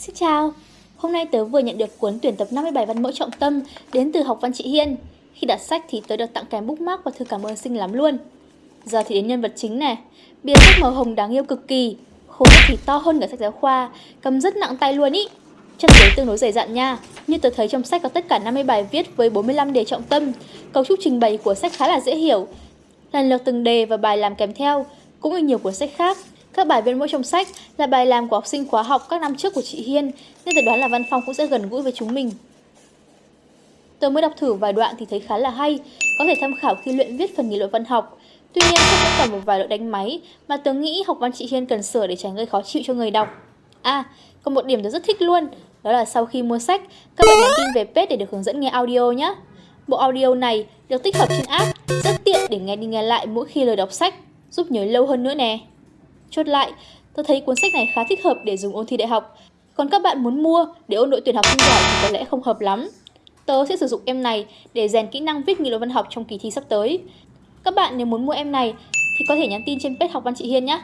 Xin chào, hôm nay tớ vừa nhận được cuốn tuyển tập 57 văn mẫu trọng tâm đến từ học văn chị Hiên. Khi đặt sách thì tớ được tặng kèm bookmark và thư cảm ơn xinh lắm luôn. Giờ thì đến nhân vật chính này, bìa sách màu hồng đáng yêu cực kỳ, khối thì to hơn cả sách giáo khoa, cầm rất nặng tay luôn ý. Chân giấy tương đối dày dặn nha, như tớ thấy trong sách có tất cả 50 bài viết với 45 đề trọng tâm, cấu trúc trình bày của sách khá là dễ hiểu. Lần lượt từng đề và bài làm kèm theo, cũng như nhiều cuốn sách khác, các bài viết mỗi trong sách là bài làm của học sinh khóa học các năm trước của chị Hiên, nên tôi đoán là Văn Phong cũng sẽ gần gũi với chúng mình. Tôi mới đọc thử vài đoạn thì thấy khá là hay, có thể tham khảo khi luyện viết phần nghị luận văn học. Tuy nhiên sách vẫn còn một vài lỗi đánh máy mà tớ nghĩ học văn chị Hiên cần sửa để tránh gây khó chịu cho người đọc. À, còn một điểm tôi rất thích luôn, đó là sau khi mua sách, các bạn nhắn tin về page để được hướng dẫn nghe audio nhé. Bộ audio này được tích hợp trên app, rất tiện để nghe đi nghe lại mỗi khi lời đọc sách, giúp nhớ lâu hơn nữa nè. Chốt lại, tôi thấy cuốn sách này khá thích hợp để dùng ôn thi đại học. Còn các bạn muốn mua để ôn đội tuyển học sinh giỏi thì có lẽ không hợp lắm. Tớ sẽ sử dụng em này để rèn kỹ năng viết nghị luận văn học trong kỳ thi sắp tới. Các bạn nếu muốn mua em này thì có thể nhắn tin trên page học văn chị Hiên nhé.